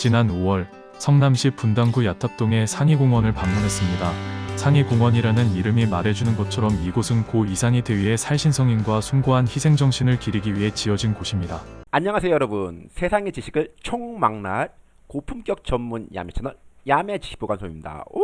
지난 5월 성남시 분당구 야탑동의 상이공원을 방문했습니다. 상이공원이라는 이름이 말해주는 것처럼 이곳은 고 이상희 대위의 살신성인과 숭고한 희생정신을 기리기 위해 지어진 곳입니다. 안녕하세요 여러분 세상의 지식을 총망라할 고품격 전문 야매 채널 야매 지식보관소입니다 오!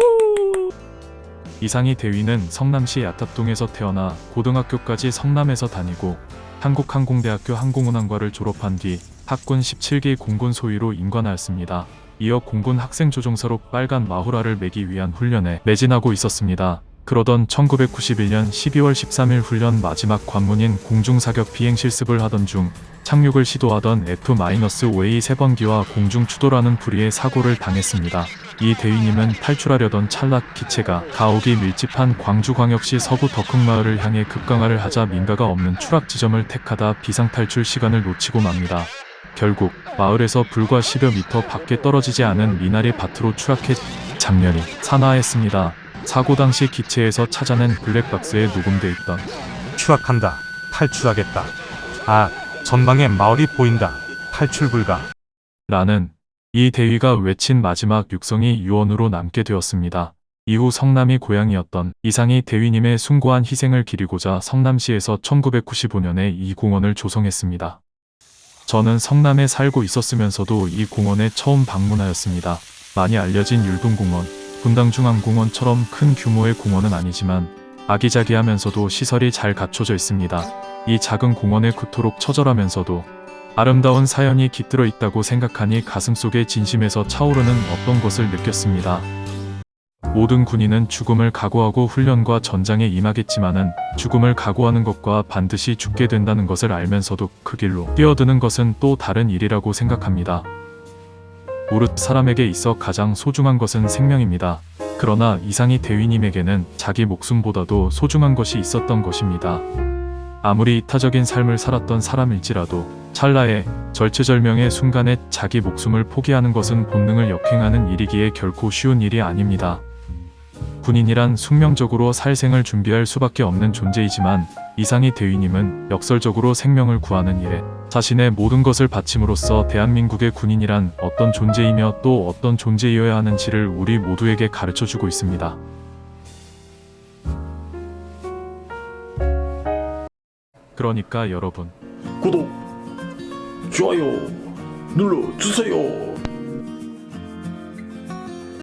이상희 대위는 성남시 야탑동에서 태어나 고등학교까지 성남에서 다니고 한국항공대학교 항공운항과를 졸업한 뒤 학군 17기 공군 소위로 인관하였습니다. 이어 공군 학생조종사로 빨간 마후라를 매기 위한 훈련에 매진하고 있었습니다. 그러던 1991년 12월 13일 훈련 마지막 관문인 공중사격 비행 실습을 하던 중 착륙을 시도하던 F-5A 세번기와 공중 추돌하는 불의의 사고를 당했습니다. 이 대위님은 탈출하려던 찰나 기체가 가옥이 밀집한 광주광역시 서부 덕흥마을을 향해 급강하를 하자 민가가 없는 추락 지점을 택하다 비상탈출 시간을 놓치고 맙니다. 결국 마을에서 불과 10여 미터 밖에 떨어지지 않은 미나리 밭으로 추락해 장렬히 산화했습니다. 사고 당시 기체에서 찾아낸 블랙박스에 녹음돼 있던 추락한다. 탈출하겠다. 아, 전방에 마을이 보인다. 탈출 불가. 라는 이 대위가 외친 마지막 육성이 유언으로 남게 되었습니다. 이후 성남이 고향이었던 이상희 대위님의 숭고한 희생을 기리고자 성남시에서 1995년에 이 공원을 조성했습니다. 저는 성남에 살고 있었으면서도 이 공원에 처음 방문하였습니다. 많이 알려진 율동공원, 분당중앙공원처럼 큰 규모의 공원은 아니지만 아기자기하면서도 시설이 잘 갖춰져 있습니다. 이 작은 공원에 그토록 처절하면서도 아름다운 사연이 깃들어 있다고 생각하니 가슴속에 진심에서 차오르는 어떤 것을 느꼈습니다. 모든 군인은 죽음을 각오하고 훈련과 전장에 임하겠지만은 죽음을 각오하는 것과 반드시 죽게 된다는 것을 알면서도 그 길로 뛰어드는 것은 또 다른 일이라고 생각합니다. 무릇 사람에게 있어 가장 소중한 것은 생명입니다. 그러나 이상희 대위님에게는 자기 목숨보다도 소중한 것이 있었던 것입니다. 아무리 이타적인 삶을 살았던 사람일지라도 찰나의 절체절명의 순간에 자기 목숨을 포기하는 것은 본능을 역행하는 일이기에 결코 쉬운 일이 아닙니다. 군인이란 숙명적으로 살생을 준비할 수밖에 없는 존재이지만 이상희 대위님은 역설적으로 생명을 구하는 일에 자신의 모든 것을 바침으로써 대한민국의 군인이란 어떤 존재이며 또 어떤 존재이어야 하는지를 우리 모두에게 가르쳐주고 있습니다. 그러니까 여러분 구독, 좋아요 눌러주세요.